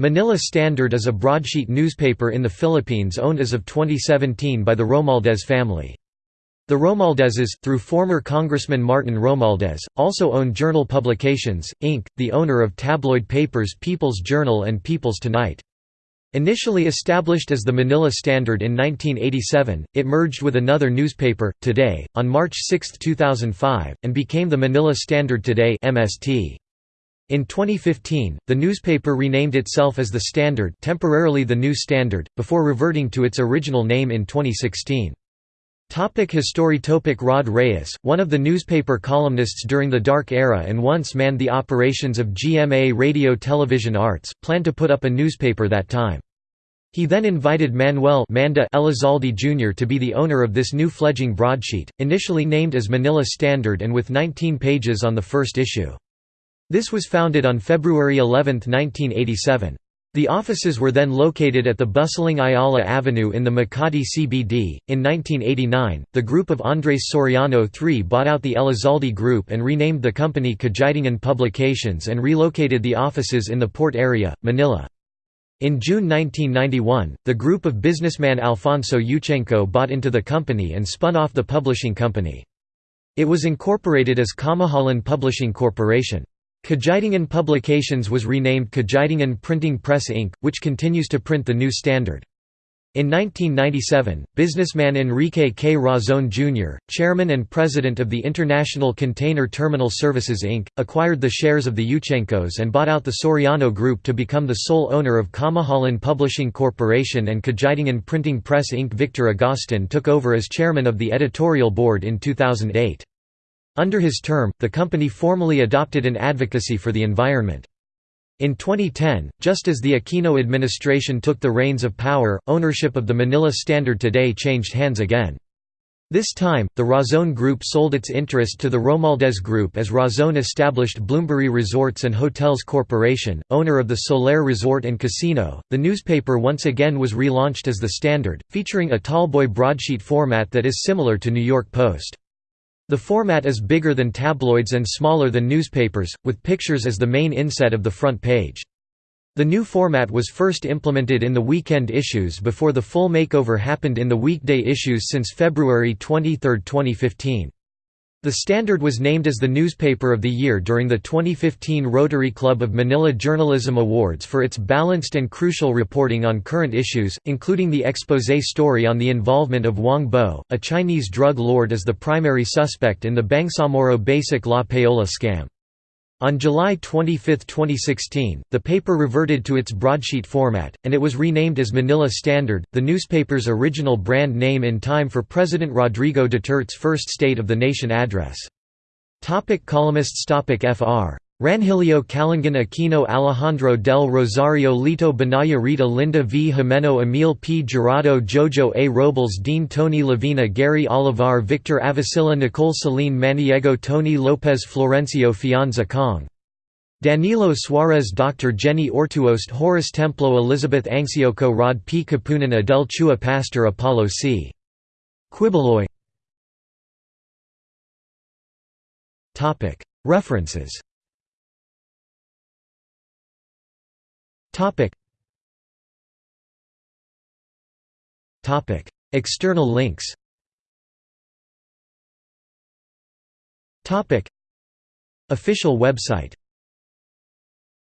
Manila Standard is a broadsheet newspaper in the Philippines owned as of 2017 by the Romualdez family. The Romualdezes, through former Congressman Martin Romualdez, also own Journal Publications, Inc., the owner of tabloid papers People's Journal and People's Tonight. Initially established as the Manila Standard in 1987, it merged with another newspaper, Today, on March 6, 2005, and became the Manila Standard Today MST. In 2015, the newspaper renamed itself as The Standard temporarily The New Standard, before reverting to its original name in 2016. Topic history Topic Rod Reyes, one of the newspaper columnists during the Dark Era and once manned the operations of GMA Radio Television Arts, planned to put up a newspaper that time. He then invited Manuel Manda Elizalde Jr. to be the owner of this new fledging broadsheet, initially named as Manila Standard and with 19 pages on the first issue. This was founded on February 11, 1987. The offices were then located at the bustling Ayala Avenue in the Makati CBD. In 1989, the group of Andres Soriano III bought out the Elizalde Group and renamed the company Kagitingan Publications and relocated the offices in the port area, Manila. In June 1991, the group of businessman Alfonso Yuchengco bought into the company and spun off the publishing company. It was incorporated as Kamahalan Publishing Corporation. Kagitingan Publications was renamed Kagitingan Printing Press Inc., which continues to print the new standard. In 1997, businessman Enrique K. Razon Jr., chairman and president of the International Container Terminal Services Inc., acquired the shares of the Yuchengcos and bought out the Soriano Group to become the sole owner of Kamahalan Publishing Corporation and Kagitingan Printing Press Inc. Victor Agustin took over as chairman of the editorial board in 2008. Under his term, the company formally adopted an advocacy for the environment. In 2010, just as the Aquino administration took the reins of power, ownership of the Manila Standard today changed hands again. This time, the Razon Group sold its interest to the Romualdez Group as Razon established Bloomberry Resorts and Hotels Corporation, owner of the Solaire Resort and Casino. The newspaper once again was relaunched as The Standard, featuring a tallboy broadsheet format that is similar to New York Post. The format is bigger than tabloids and smaller than newspapers, with pictures as the main inset of the front page. The new format was first implemented in the weekend issues before the full makeover happened in the weekday issues since February 23, 2015. The Standard was named as the Newspaper of the Year during the 2015 Rotary Club of Manila Journalism Awards for its balanced and crucial reporting on current issues, including the exposé story on the involvement of Wang Bo, a Chinese drug lord as the primary suspect in the Bangsamoro Basic Law Payola scam. On July 25, 2016, the paper reverted to its broadsheet format, and it was renamed as Manila Standard, the newspaper's original brand name in time for President Rodrigo Duterte's first State of the Nation address. Topic columnists Topic Fr. Ranhilio Callangan Aquino Alejandro del Rosario Lito Banaya Rita Linda V. Jimeno Emil P. Jurado Jojo A. Robles Dean Tony Lavina Gary Olivar Victor Avecilla Nicole Celine Maniego Tony Lopez Florencio Fianza Kong Danilo Suarez Dr. Jenny Ortuost Horace Templo Elizabeth Angsioco Rod P. Kapunan Adel Chua Pastor Apollo C. Quiboloy References External links. Topic. Official website